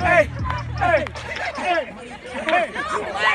hey, hey, hey, hey.